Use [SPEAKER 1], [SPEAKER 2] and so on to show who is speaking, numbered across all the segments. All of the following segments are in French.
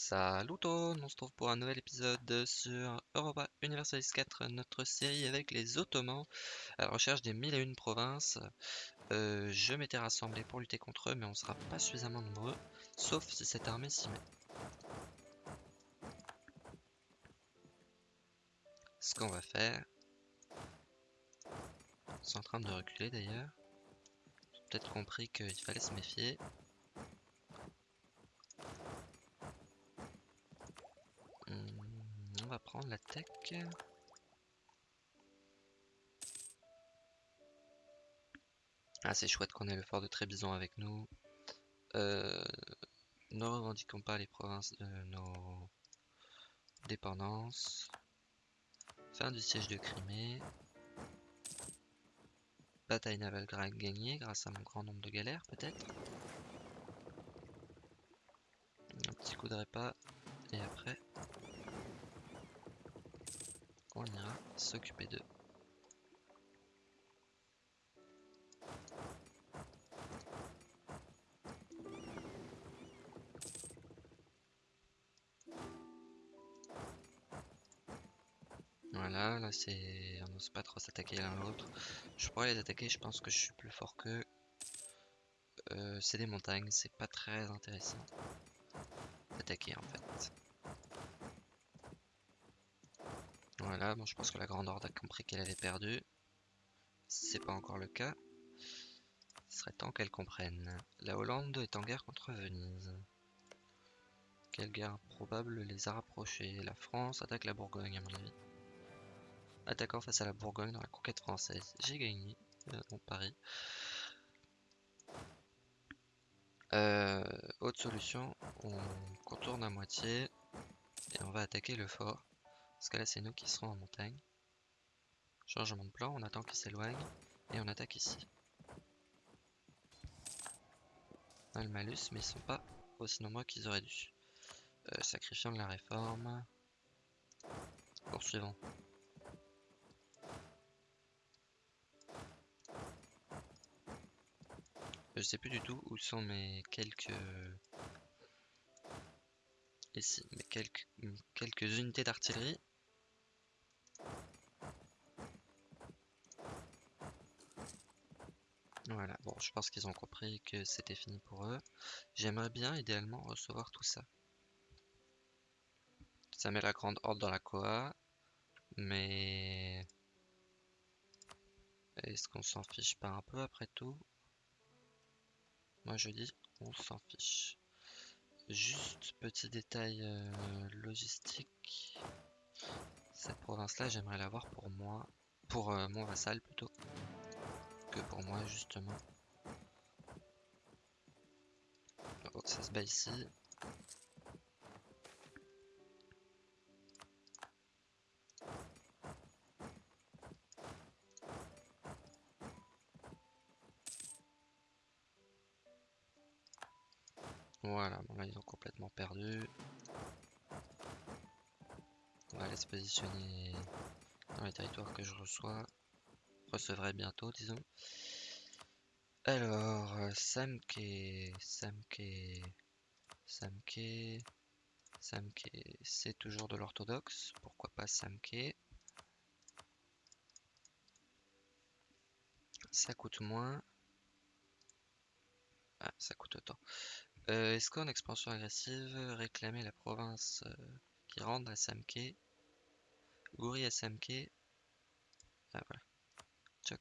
[SPEAKER 1] Salut tout le monde, on se trouve pour un nouvel épisode sur Europa Universalis 4, notre série avec les Ottomans, à la recherche des mille et une provinces. Euh, je m'étais rassemblé pour lutter contre eux, mais on sera pas suffisamment nombreux, sauf si cette armée s'y met. Ce qu'on va faire... Ils sont en train de reculer d'ailleurs. J'ai peut-être compris qu'il fallait se méfier. Hmm, on va prendre la tech. Ah, c'est chouette qu'on ait le fort de Trébizon avec nous. Euh, ne revendiquons pas les provinces de nos dépendances. Fin du siège de Crimée. Bataille navale gagnée grâce à mon grand nombre de galères, peut-être. Un petit coup de repas. Et après, on ira s'occuper d'eux. Voilà, là c'est... On n'ose pas trop s'attaquer l'un l'autre. Je pourrais les attaquer, je pense que je suis plus fort qu'eux. Euh, c'est des montagnes, c'est pas très intéressant d'attaquer en fait. Voilà, bon je pense que la Grande Horde a compris qu'elle avait perdu. C'est pas encore le cas. Ce serait temps qu'elle comprenne. La Hollande est en guerre contre Venise. Quelle guerre probable les a rapprochés? La France attaque la Bourgogne à mon avis attaquant face à la Bourgogne dans la conquête française. J'ai gagné euh, mon pari. Euh, autre solution, on contourne à moitié et on va attaquer le fort. Parce que là c'est nous qui serons en montagne. Changement de plan, on attend qu'il s'éloigne et on attaque ici. On a le malus mais ils sont pas aussi nombreux qu'ils auraient dû. Euh, sacrifiant de la réforme. Poursuivons. Je sais plus du tout où sont mes quelques... Ici, mes quelques, quelques unités d'artillerie. Voilà, bon, je pense qu'ils ont compris que c'était fini pour eux. J'aimerais bien, idéalement, recevoir tout ça. Ça met la grande horde dans la Koa, mais... Est-ce qu'on s'en fiche pas un peu après tout? Moi je dis, on s'en fiche. Juste petit détail euh, logistique. Cette province-là, j'aimerais l'avoir pour moi, pour euh, mon vassal plutôt, que pour moi justement. Donc ça se bat ici. Voilà, bon là ils ont complètement perdu. On va aller se positionner dans les territoires que je reçois. Recevrai bientôt, disons. Alors, Samke, Samke, Samke, Samke, c'est toujours de l'orthodoxe. Pourquoi pas Samke? Ça coûte moins. Ah, ça coûte autant. Euh, Est-ce qu'en expansion agressive, réclamer la province euh, qui rentre à Samke Gouri à Samke. Ah voilà. Tchoc.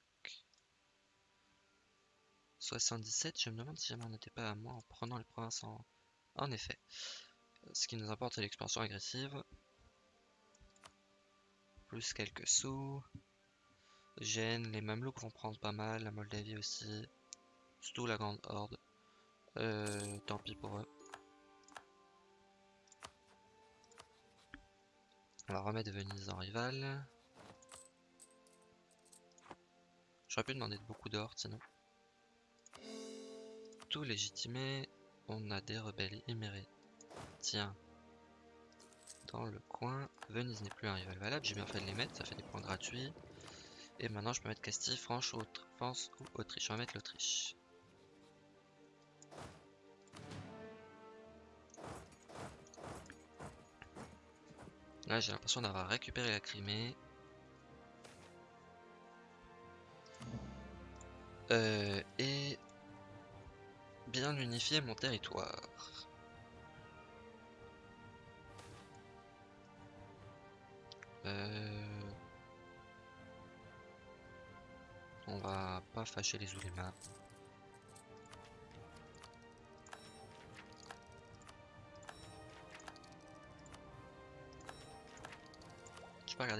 [SPEAKER 1] 77, je me demande si jamais on n'était pas à moi en prenant les provinces en... En effet. Ce qui nous importe c'est l'expansion agressive. Plus quelques sous. Gênes, les Mamelouks vont prendre pas mal, la Moldavie aussi. Surtout la Grande Horde. Euh, tant pis pour eux. On va remettre Venise en rival. J'aurais pu demander de beaucoup d'or sinon. Tout légitimé, on a des rebelles immérés. Tiens. Dans le coin, Venise n'est plus un rival valable, j'ai bien fait de les mettre, ça fait des points gratuits. Et maintenant je peux mettre Castille, France, France ou Autriche. On va mettre l'Autriche. Là, j'ai l'impression d'avoir récupéré la Crimée. Euh, et bien unifier mon territoire. Euh, on va pas fâcher les Oulémas.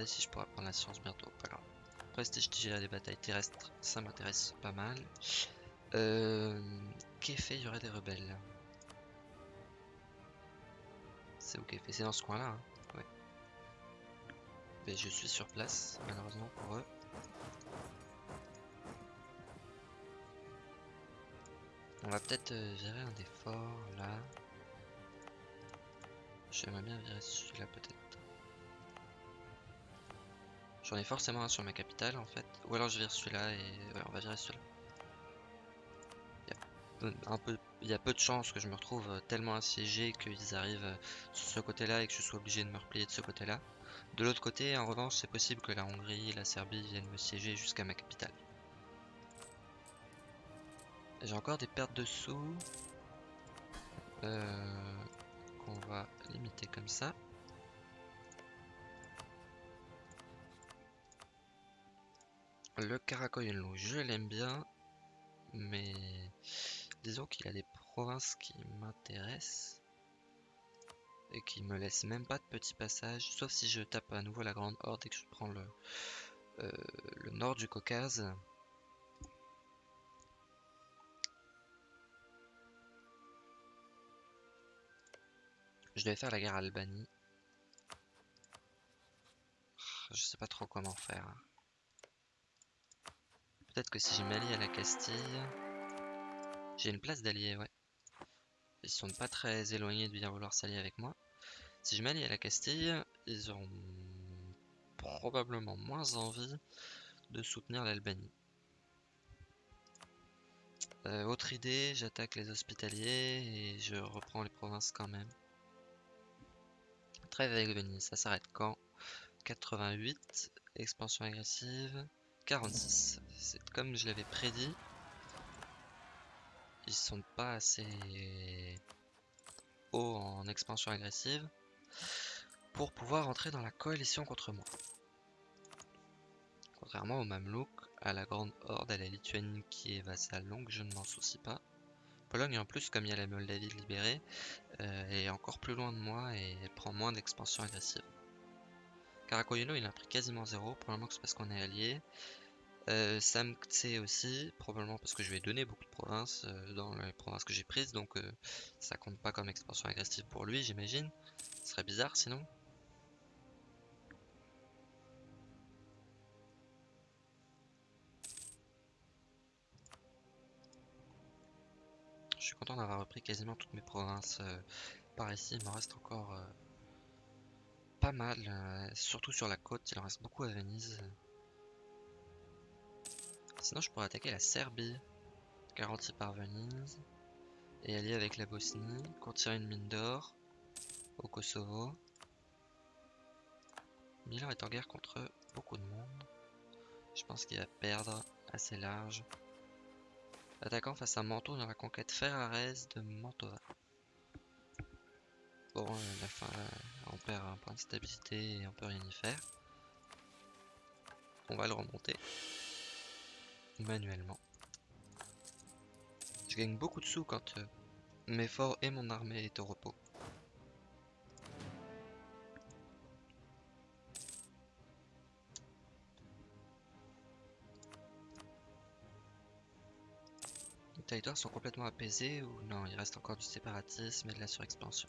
[SPEAKER 1] Si je pourrais prendre la science bientôt, pas grave. Prestige à des batailles terrestres, ça m'intéresse pas mal. Euh, fait il y aurait des rebelles? C'est où fait? C'est dans ce coin-là. Hein. Ouais. Mais je suis sur place, malheureusement pour eux. On va peut-être euh, virer un des forts là. J'aimerais bien virer celui-là peut-être. J'en ai forcément un sur ma capitale en fait. Ou alors je vire celui-là et ouais, on va virer celui-là. Il y a peu, peu de chances que je me retrouve euh, tellement assiégé qu'ils arrivent euh, sur ce côté-là et que je sois obligé de me replier de ce côté-là. De l'autre côté, en revanche, c'est possible que la Hongrie et la Serbie viennent me siéger jusqu'à ma capitale. J'ai encore des pertes de sous. Euh, qu'on va limiter comme ça. Le Karakoyunlu, je l'aime bien, mais disons qu'il a des provinces qui m'intéressent et qui me laissent même pas de petits passages, sauf si je tape à nouveau la Grande Horde et que je prends le, euh, nord du Caucase. Je devais faire la guerre à Albanie. Je sais pas trop comment faire. Peut-être que si je m'allie à la Castille... J'ai une place d'alliés, ouais. Ils sont pas très éloignés de bien vouloir s'allier avec moi. Si je m'allie à la Castille, ils auront probablement moins envie de soutenir l'Albanie. Euh, autre idée, j'attaque les hospitaliers et je reprends les provinces quand même. Trêve avec Venise, ça s'arrête quand? 88, expansion agressive. 46. C'est comme je l'avais prédit. Ils sont pas assez hauts en expansion agressive pour pouvoir entrer dans la coalition contre moi. Contrairement aux Mamelouks, à la Grande Horde, à la Lituanie qui est vassale donc je ne m'en soucie pas. Pologne en plus, comme il y a la Moldavie libérée, euh, est encore plus loin de moi et prend moins d'expansion agressive. Karakoyuno il a pris quasiment zéro, probablement que c'est parce qu'on est allié. Euh, aussi, probablement parce que je vais donner beaucoup de provinces euh, dans les provinces que j'ai prises, donc euh, ça compte pas comme expansion agressive pour lui, j'imagine. Ce serait bizarre sinon. Je suis content d'avoir repris quasiment toutes mes provinces par ici, il m'en reste encore mal, surtout sur la côte, il en reste beaucoup à Venise. Sinon, je pourrais attaquer la Serbie, garantie par Venise, et allier avec la Bosnie, tirer une mine d'or au Kosovo. Milan est en guerre contre beaucoup de monde. Je pense qu'il va perdre assez large. Attaquant face à Manteau dans la conquête Ferrares de Mantova. Bon, euh, la fin, on perd un point de stabilité et on peut rien y faire. On va le remonter manuellement. Je gagne beaucoup de sous quand euh, mes forts et mon armée est au repos. Les territoires sont complètement apaisés ou non, il reste encore du séparatisme et de la surexpansion.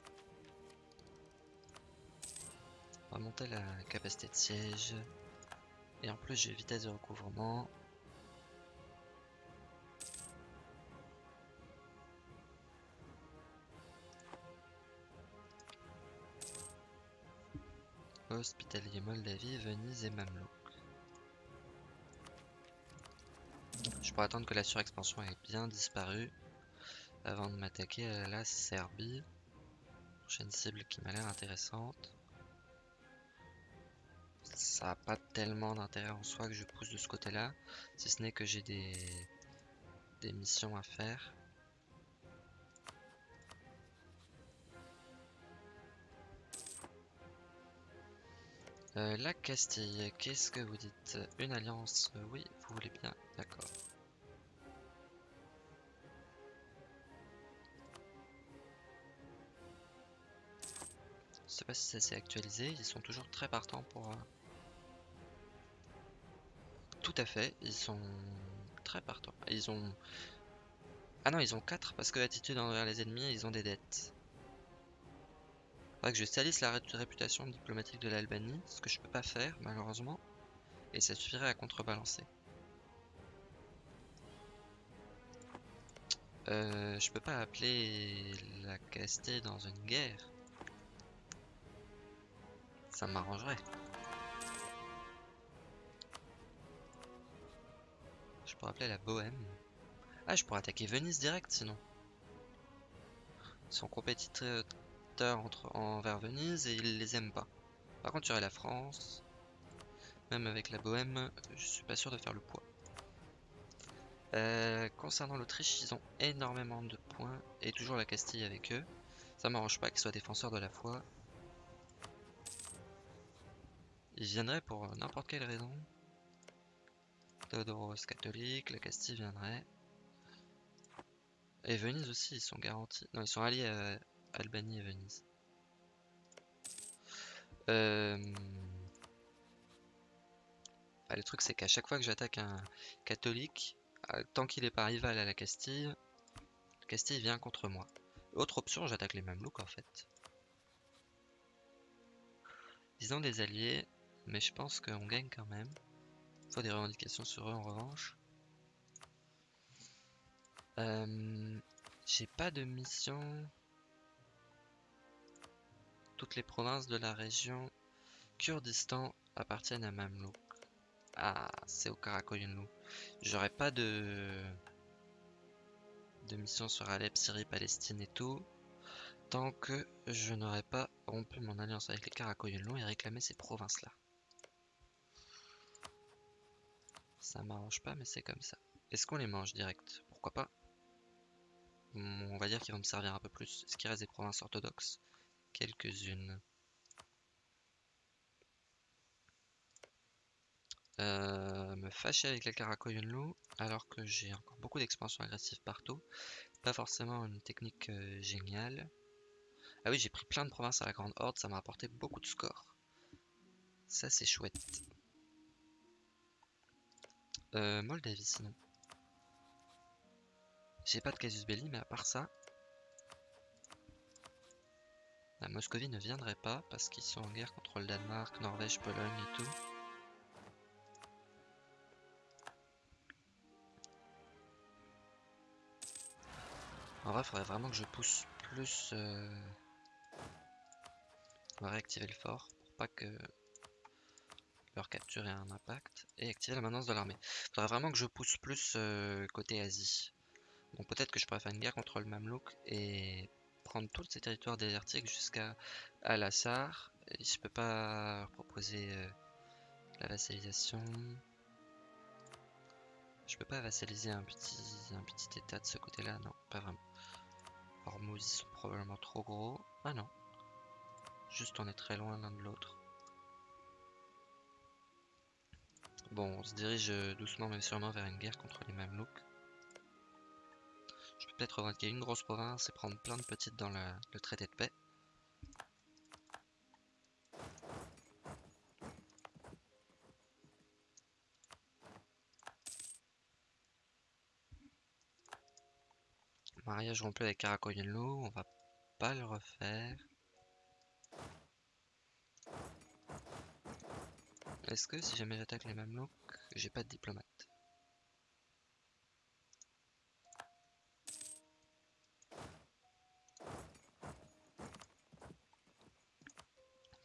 [SPEAKER 1] On va monter la capacité de siège. Et en plus j'ai vitesse de recouvrement. Hospitalier Moldavie, Venise et Mamelouk. Je pourrais attendre que la surexpansion ait bien disparu avant de m'attaquer à la Serbie. Prochaine cible qui m'a l'air intéressante. Ça a pas tellement d'intérêt en soi que je pousse de ce côté-là, si ce n'est que j'ai des, des missions à faire. Euh, la Castille, qu'est-ce que vous dites? Une alliance euh, Oui, vous voulez bien, d'accord. Je sais pas si ça s'est actualisé, ils sont toujours très partants pour... Euh, tout à fait, ils sont très partants. Ils ont... Ah non, ils ont 4 parce que attitude envers les ennemis, ils ont des dettes. Faudrait que je salisse la réputation diplomatique de l'Albanie, ce que je peux pas faire malheureusement, et ça suffirait à contrebalancer. Euh, je peux pas appeler la Castille dans une guerre. Ça m'arrangerait. Pourrais appeler la Bohème. Ah, je pourrais attaquer Venise direct sinon. Ils sont compétiteurs entre, envers Venise et ils les aiment pas. Par contre, aurait la France. Même avec la Bohème, je suis pas sûr de faire le poids. Euh, concernant l'Autriche, ils ont énormément de points et toujours la Castille avec eux. Ça m'arrange pas qu'ils soient défenseurs de la foi. Ils viendraient pour n'importe quelle raison. Théodoros catholique, la Castille viendrait. Et Venise aussi, ils sont garantis. Non, ils sont alliés à, Albanie et Venise. Euh, le truc c'est qu'à chaque fois que j'attaque un catholique, euh, tant qu'il est pas rival à la Castille, Castille vient contre moi. Autre option, j'attaque les Mamelouks en fait. Ils ont des alliés, mais je pense qu'on gagne quand même. Faut des revendications sur eux en revanche. Euh, j'ai pas de mission toutes les provinces de la région Kurdistan appartiennent à Mamlouk. Ah, c'est au Karakoyunlu. J'aurais pas de... mission sur Alep, Syrie, Palestine et tout. Tant que je n'aurais pas rompu mon alliance avec les Karakoyunlu et réclamé ces provinces-là. Ça m'arrange pas, mais c'est comme ça. Est-ce qu'on les mange direct? Pourquoi pas? On va dire qu'ils vont me servir un peu plus. Est-ce qu'il reste des provinces orthodoxes? Quelques-unes. Euh, me fâcher avec la Karakoyunlu alors que j'ai encore beaucoup d'expansion agressive partout. Pas forcément une technique euh, géniale. Ah oui, j'ai pris plein de provinces à la Grande Horde, ça m'a apporté beaucoup de scores. Ça, c'est chouette. Euh, Moldavie, sinon. J'ai pas de casus belli, mais à part ça, la Moscovie ne viendrait pas parce qu'ils sont en guerre contre le Danemark, Norvège, Pologne et tout. En vrai, faudrait vraiment que je pousse plus... Euh, on va réactiver le fort pour pas que leur capture ait un impact. Et activer la maintenance de l'armée. Faudrait vraiment que je pousse plus euh, côté Asie. Donc peut-être que je pourrais faire une guerre contre le Mamelouk et prendre tous ces territoires désertiques jusqu'à Al-Assar. Je peux pas proposer euh, la vassalisation. Je peux pas vassaliser un petit, un petit état de ce côté-là, non, pas vraiment. Hormuz, ils sont probablement trop gros. Ah non. Juste on est très loin l'un de l'autre. Bon, on se dirige doucement mais sûrement vers une guerre contre les Mamelouks peut-être revendiquer une grosse province et prendre plein de petites dans le, traité de paix. Mariage rompu avec Karakoyunlu, on va pas le refaire. Est-ce que si jamais j'attaque les Mamelouks, j'ai pas de diplomate?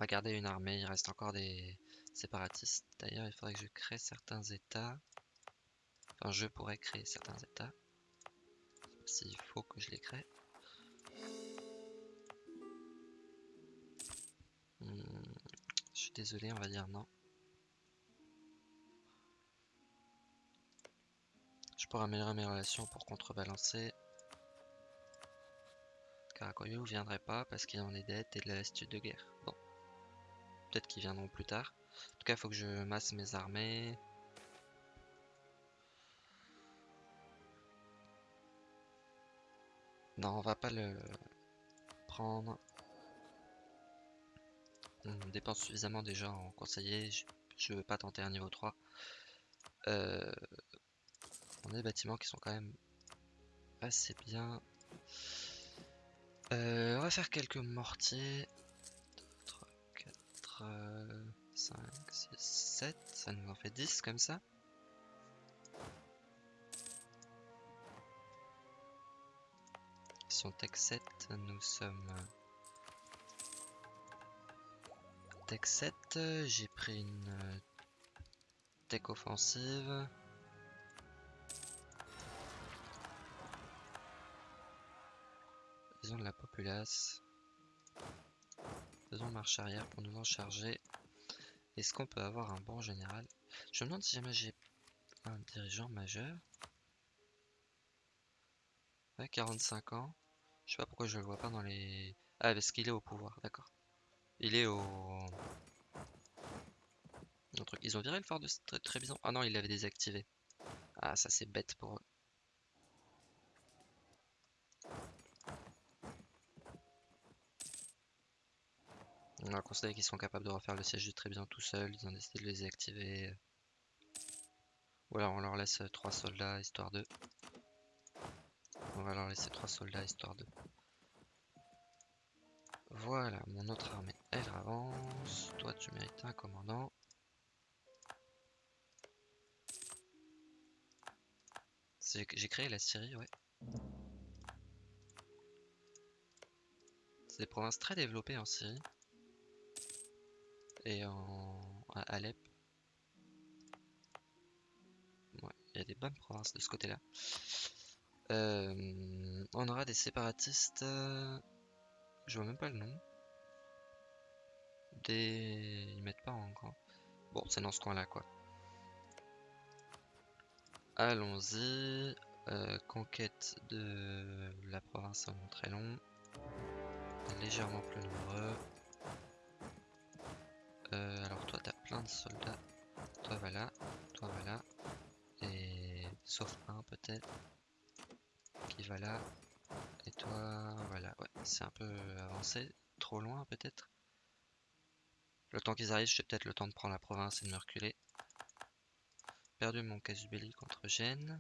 [SPEAKER 1] Garder une armée, il reste encore des séparatistes. D'ailleurs, il faudrait que je crée certains états. Enfin, je pourrais créer certains états. S'il faut que je les crée. Hmm, je suis désolé, on va dire non. Pour améliorer mes relations, pour contrebalancer. Karakoyo viendrait pas parce qu'il en est dettes et de la lassitude de guerre. Bon. Peut-être qu'ils viendront plus tard. En tout cas, il faut que je masse mes armées. Non, on va pas le prendre. On dépense suffisamment déjà en conseiller. Je, veux pas tenter un niveau 3. Euh, on a des bâtiments qui sont quand même assez bien. Euh, on va faire quelques mortiers. 3, 4, 5, 6, 7. Ça nous en fait 10 comme ça. Ils sont tech 7. Nous sommes tech 7. J'ai pris une tech offensive. Populace. Faisons marche arrière pour nous en charger. Est-ce qu'on peut avoir un bon général? Je me demande si jamais j'ai un dirigeant majeur. Ouais, 45 ans. Je sais pas pourquoi je le vois pas dans les... Ah, parce qu'il est au pouvoir, d'accord. Il est au... Ils ont viré le phare de Trébizon Ah non, il l'avait désactivé. Ah, ça c'est bête pour eux. On a considéré qu'ils sont capables de refaire le siège très bien tout seuls, ils ont décidé de les désactiver. Ou alors on leur laisse 3 soldats histoire de... On va leur laisser 3 soldats histoire de... Voilà, mon autre armée, elle avance. Toi, tu mérites un commandant. J'ai créé la Syrie, ouais. C'est des provinces très développées en Syrie et en à Alep. il y a des bonnes provinces de ce côté-là. Euh, on aura des séparatistes. Euh, je vois même pas le nom. Des. Ils mettent pas en grand. Bon, c'est dans ce coin-là, quoi. Allons-y. Euh, conquête de la province en très long. Légèrement plus nombreux. De soldats. Toi voilà, toi voilà. Et sauf un peut-être. Qui va là. Et toi voilà. Ouais, c'est un peu avancé. Trop loin peut-être. Le temps qu'ils arrivent, j'ai peut-être le temps de prendre la province et de me reculer. Perdu mon Casubelli contre Gênes.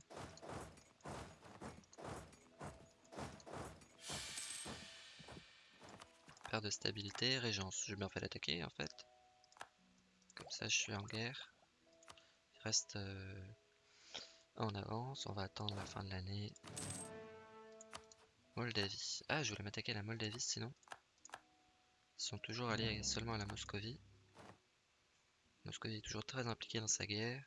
[SPEAKER 1] De stabilité, régence. J'ai bien fait d'attaquer en fait. Ça, je suis en guerre. Il reste euh, en avance. On va attendre la fin de l'année. Moldavie. Ah, je voulais m'attaquer à la Moldavie sinon. Ils sont toujours alliés seulement à la Moscovie. Moscovie est toujours très impliquée dans sa guerre.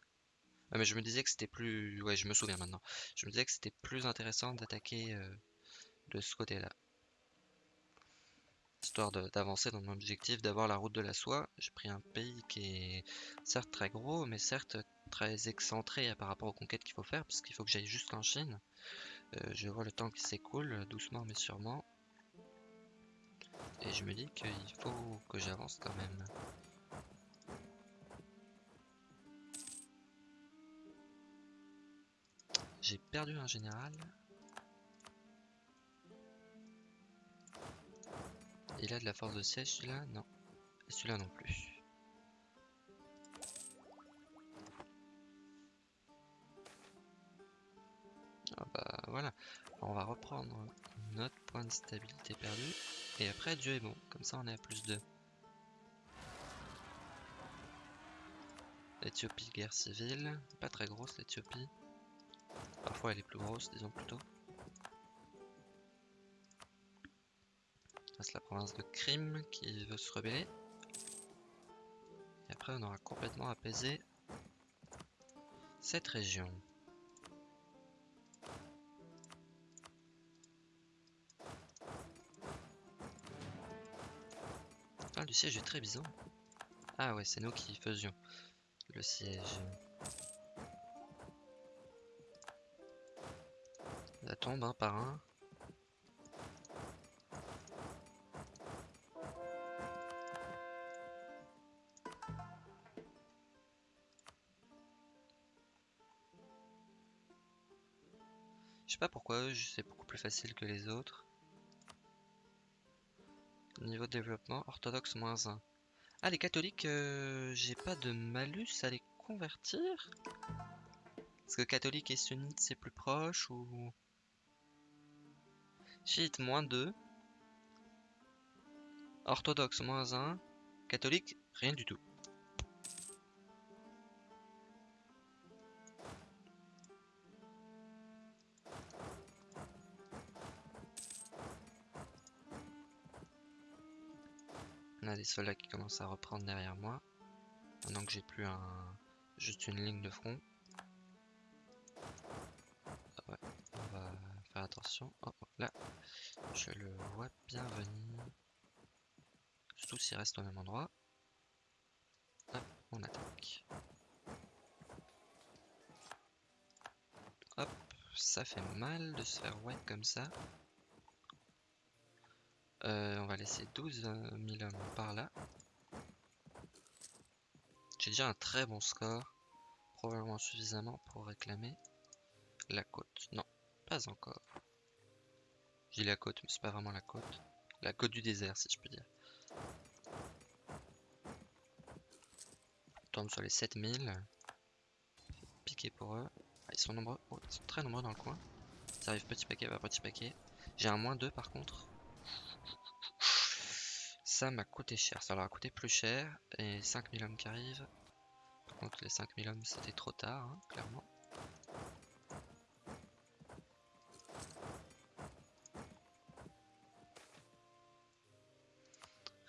[SPEAKER 1] Ah, mais je me disais que c'était plus... Ouais, je me souviens maintenant. Je me disais que c'était plus intéressant d'attaquer euh, de ce côté-là d'avancer dans mon objectif d'avoir la route de la soie. J'ai pris un pays qui est certes très gros, mais certes très excentré par rapport aux conquêtes qu'il faut faire, parce qu'il faut que j'aille jusqu'en Chine. Euh, je vois le temps qui s'écoule, doucement mais sûrement. Et je me dis qu'il faut que j'avance quand même. J'ai perdu un général. Il a de la force de siège celui-là Non. Celui-là non plus. Ah bah voilà. on va reprendre notre point de stabilité perdu. Et après Dieu est bon. Comme ça on est à plus 2. L'Éthiopie, guerre civile. Pas très grosse l'Éthiopie. Parfois elle est plus grosse, disons plutôt. La province de Crime qui veut se rebeller. Et après on aura complètement apaisé cette région. Ah, du siège est très bizarre. Ah ouais, c'est nous qui faisions le siège. tombent un par un. C'est beaucoup plus facile que les autres. Niveau de développement, orthodoxe moins 1. Ah, les catholiques, euh, j'ai pas de malus à les convertir Est-ce que catholique et sunnite c'est plus proche ou... Chiite moins 2. Orthodoxe moins 1. Catholique, rien du tout. Des soldats qui commencent à reprendre derrière moi. Maintenant que j'ai plus un juste une ligne de front. Ah on va faire attention. Oh, là, je le vois bien venir. Surtout s'il reste au même endroit. Hop, on attaque. Hop, ça fait mal de se faire white comme ça. Euh, on va laisser 12 000 hommes par là. J'ai déjà un très bon score. Probablement suffisamment pour réclamer la côte. Non, pas encore. J'ai la côte, mais c'est pas vraiment la côte. La côte du désert, si je peux dire. On tombe sur les 7000. Piqué pour eux. Ils sont nombreux. Oh, ils sont très nombreux dans le coin. Ça arrive petit paquet par petit paquet. J'ai un moins 2 par contre. Ça m'a coûté cher. Ça leur a coûté plus cher. Et 5000 hommes qui arrivent. Par contre, les 5000 hommes, c'était trop tard, hein, clairement.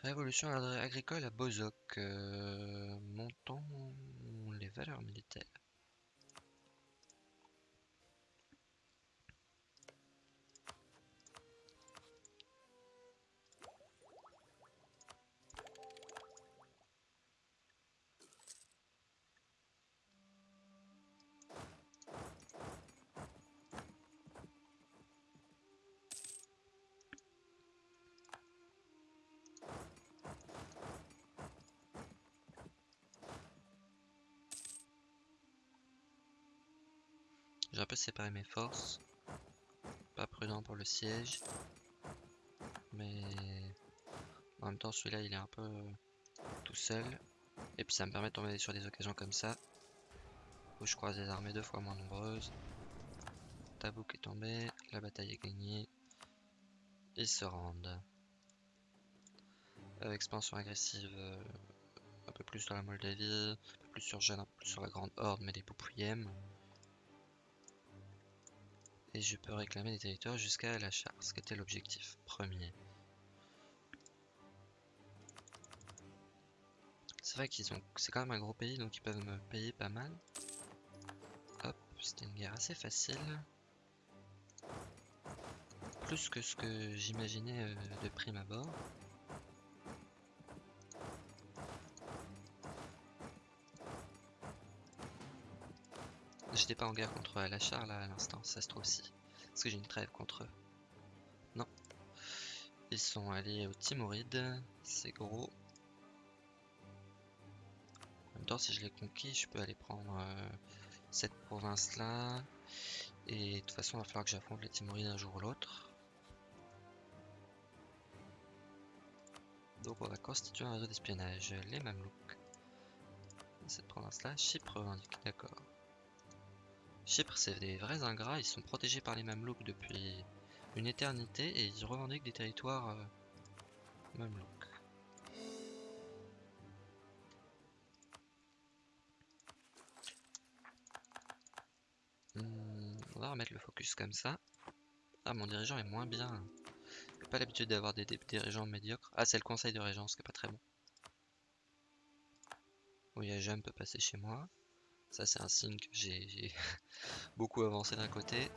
[SPEAKER 1] Révolution agricole à Bozok. Euh, montons les valeurs militaires. J'ai un peu séparé mes forces. Pas prudent pour le siège. Mais en même temps celui-là il est un peu tout seul. Et puis ça me permet de tomber sur des occasions comme ça. Où je croise des armées deux fois moins nombreuses. Tabouk est tombé, la bataille est gagnée. Ils se rendent. Euh, expansion agressive euh, un peu plus sur la Moldavie, un peu plus sur Jeanne, un peu plus sur la Grande Horde, mais des Poupouillem. Et je peux réclamer des territoires jusqu'à la charte, ce qui était l'objectif premier. C'est vrai qu'ils ont. C'est quand même un gros pays, donc ils peuvent me payer pas mal. Hop, c'était une guerre assez facile. Plus que ce que j'imaginais euh, de prime abord. J'étais pas en guerre contre Alachar là à l'instant, ça se trouve si. Est-ce que j'ai une trêve contre eux Non. Ils sont allés aux Timorides, c'est gros. En même temps, si je les conquis, je peux aller prendre euh, cette province là. Et de toute façon, il va falloir que j'affronte les Timorides un jour ou l'autre. Donc on va constituer un réseau d'espionnage. Les Mamelouks. Cette province là, Chypre d'accord. Chypre, c'est des vrais ingrats, ils sont protégés par les Mamelouks depuis une éternité et ils revendiquent des territoires euh, Mamelouks. Hmm, on va remettre le focus comme ça. Ah, mon dirigeant est moins bien. J'ai pas l'habitude d'avoir des, dirigeants médiocres. Ah, c'est le conseil de régence qui est pas très bon. Oui, Jam peut passer chez moi. Ça, c'est un signe que j'ai beaucoup avancé d'un côté.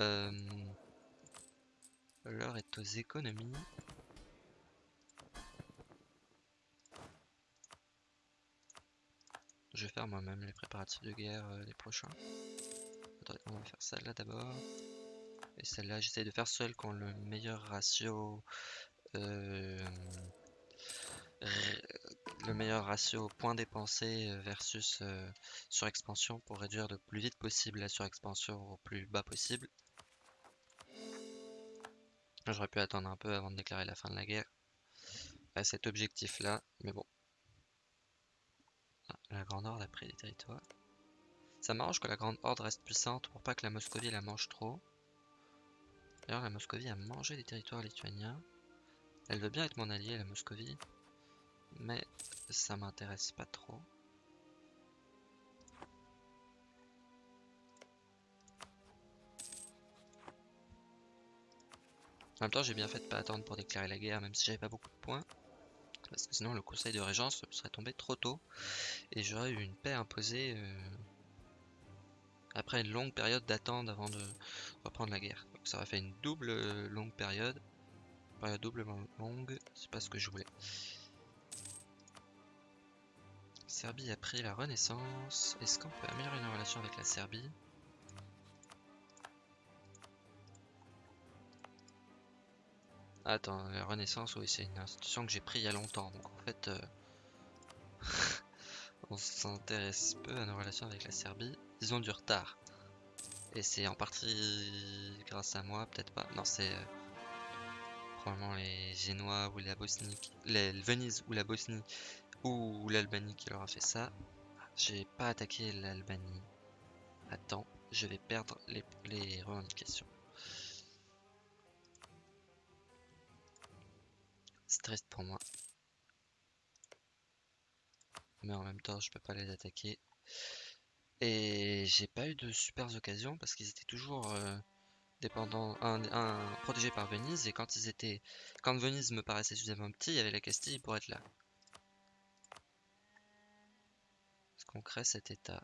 [SPEAKER 1] Euh, l'heure est aux économies. Je vais faire moi-même les préparatifs de guerre euh, les prochains. On va faire ça là d'abord. Et celle-là, j'essaie de faire celle qui ont le meilleur ratio. euh, le meilleur ratio point dépensé euh, versus euh, surexpansion pour réduire le plus vite possible la surexpansion au plus bas possible. J'aurais pu attendre un peu avant de déclarer la fin de la guerre à cet objectif là, mais bon. Ah, la Grande Horde a pris des territoires. Ça m'arrange que la Grande Horde reste puissante pour pas que la Moscovie la mange trop. D'ailleurs, la Moscovie a mangé des territoires lituaniens. Elle veut bien être mon allié, la Moscovie, mais ça m'intéresse pas trop. En même temps, j'ai bien fait de pas attendre pour déclarer la guerre, même si j'avais pas beaucoup de points. Parce que sinon, le conseil de régence serait tombé trop tôt. Et j'aurais eu une paix imposée euh, après une longue période d'attente avant de reprendre la guerre. Donc ça aurait fait une double euh, longue période. Période doublement longue, c'est pas ce que je voulais. Serbie a pris la renaissance. Est-ce qu'on peut améliorer nos relations avec la Serbie? Attends, la Renaissance, oui, c'est une institution que j'ai pris il y a longtemps. Donc en fait, euh, on s'intéresse peu à nos relations avec la Serbie. Ils ont du retard. Et c'est en partie grâce à moi, peut-être pas. Non, c'est euh, probablement les Génois ou la Bosnie, les, Venise ou la Bosnie ou l'Albanie qui leur a fait ça. J'ai pas attaqué l'Albanie. Attends, je vais perdre les, les revendications. Triste pour moi. Mais en même temps, je peux pas les attaquer. Et j'ai pas eu de super occasions parce qu'ils étaient toujours euh, dépendants, un, protégés par Venise. Et quand ils étaient, quand Venise me paraissait suffisamment petit, il y avait la Castille pour être là. Qu'on crée cet état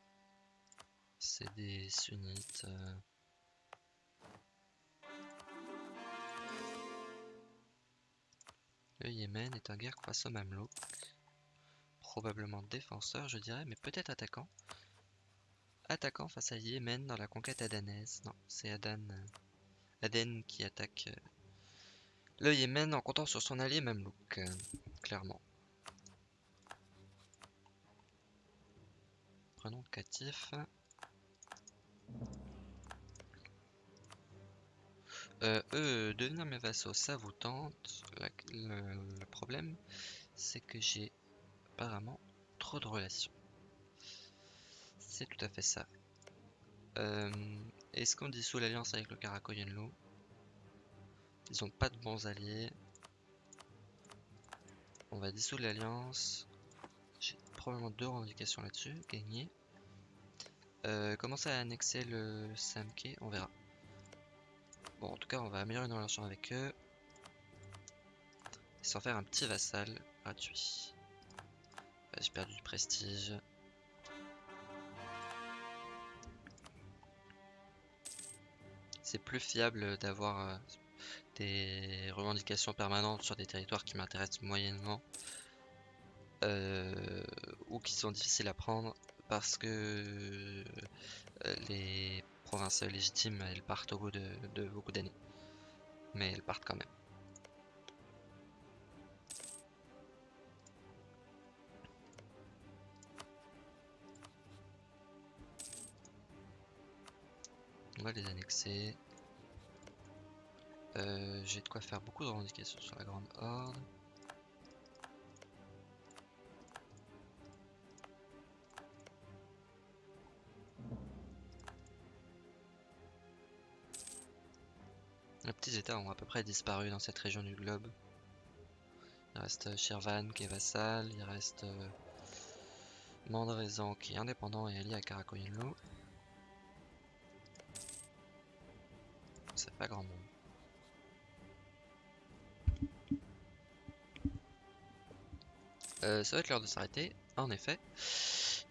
[SPEAKER 1] C'est des sunnites. Euh, Le Yémen est un guerre face au Mamelouk. Probablement défenseur, je dirais, mais peut-être attaquant. Attaquant face à Yémen dans la conquête adanaise. Non, c'est Adan, euh, Aden qui attaque euh, le Yémen en comptant sur son allié Mamelouk, clairement. Prenons Catif. Euh, devenir mes vassaux, ça vous tente. le, problème, c'est que j'ai apparemment trop de relations. C'est tout à fait ça. Euh, est-ce qu'on dissout l'alliance avec le Karakoyenlu Ils ont pas de bons alliés. On va dissoudre l'alliance. Probablement deux revendications là-dessus. Gagner. Euh, commencer à annexer le Samke, on verra. Bon, en tout cas, on va améliorer nos relations avec eux. Sans faire un petit vassal gratuit. J'ai perdu du prestige. C'est plus fiable d'avoir euh, des revendications permanentes sur des territoires qui m'intéressent moyennement. Euh, ou qui sont difficiles à prendre parce que euh, les provinces légitimes, elles partent au bout de, beaucoup d'années. Mais elles partent quand même. On va les annexer. Euh, j'ai de quoi faire beaucoup de revendications sur la Grande Horde. Petits états ont à peu près disparu dans cette région du globe. Il reste Shirvan qui est vassal, il reste euh, Mandrezan qui est indépendant et allié à Karakoyinlu. C'est pas grand monde. Euh, ça va être l'heure de s'arrêter, en effet.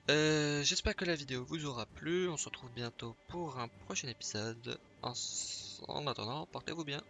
[SPEAKER 1] Euh, j'espère que la vidéo vous aura plu. On se retrouve bientôt pour un prochain épisode. En attendant, portez-vous bien.